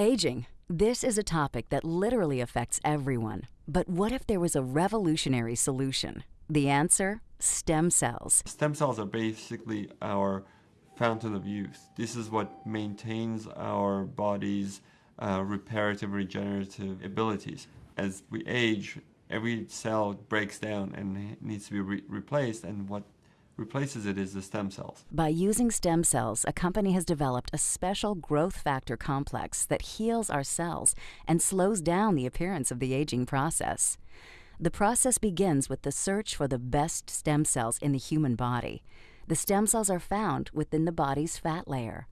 Aging. This is a topic that literally affects everyone. But what if there was a revolutionary solution? The answer? Stem cells. Stem cells are basically our fountain of youth. This is what maintains our body's uh, reparative, regenerative abilities. As we age, every cell breaks down and needs to be re replaced, and what replaces it is the stem cells. By using stem cells, a company has developed a special growth factor complex that heals our cells and slows down the appearance of the aging process. The process begins with the search for the best stem cells in the human body. The stem cells are found within the body's fat layer.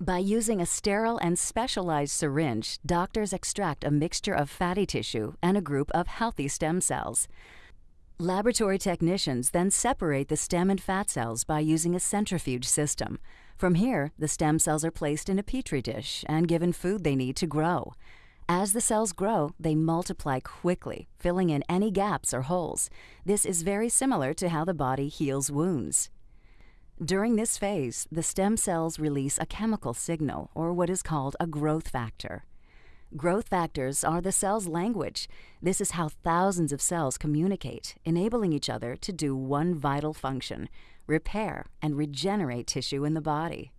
By using a sterile and specialized syringe, doctors extract a mixture of fatty tissue and a group of healthy stem cells. Laboratory technicians then separate the stem and fat cells by using a centrifuge system. From here, the stem cells are placed in a petri dish and given food they need to grow. As the cells grow, they multiply quickly, filling in any gaps or holes. This is very similar to how the body heals wounds. During this phase, the stem cells release a chemical signal, or what is called a growth factor. Growth factors are the cell's language. This is how thousands of cells communicate, enabling each other to do one vital function repair and regenerate tissue in the body.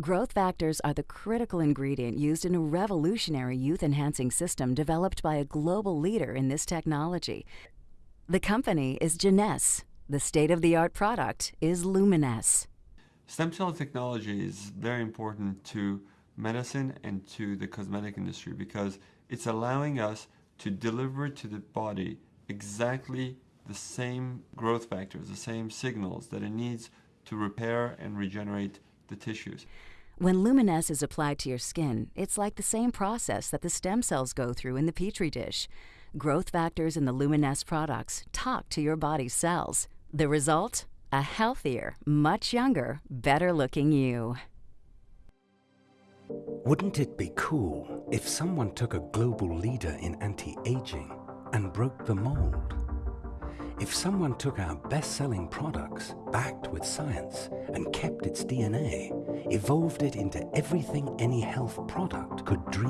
Growth factors are the critical ingredient used in a revolutionary youth enhancing system developed by a global leader in this technology. The company is Jeunesse. The state of the art product is Luminesce. Stem cell technology is very important to medicine and to the cosmetic industry because it's allowing us to deliver to the body exactly the same growth factors, the same signals that it needs to repair and regenerate the tissues. When Luminesce is applied to your skin, it's like the same process that the stem cells go through in the petri dish. Growth factors in the Luminesce products talk to your body's cells. The result? A healthier, much younger, better looking you. Wouldn't it be cool if someone took a global leader in anti-aging and broke the mold? If someone took our best-selling products, backed with science, and kept its DNA, evolved it into everything any health product could dream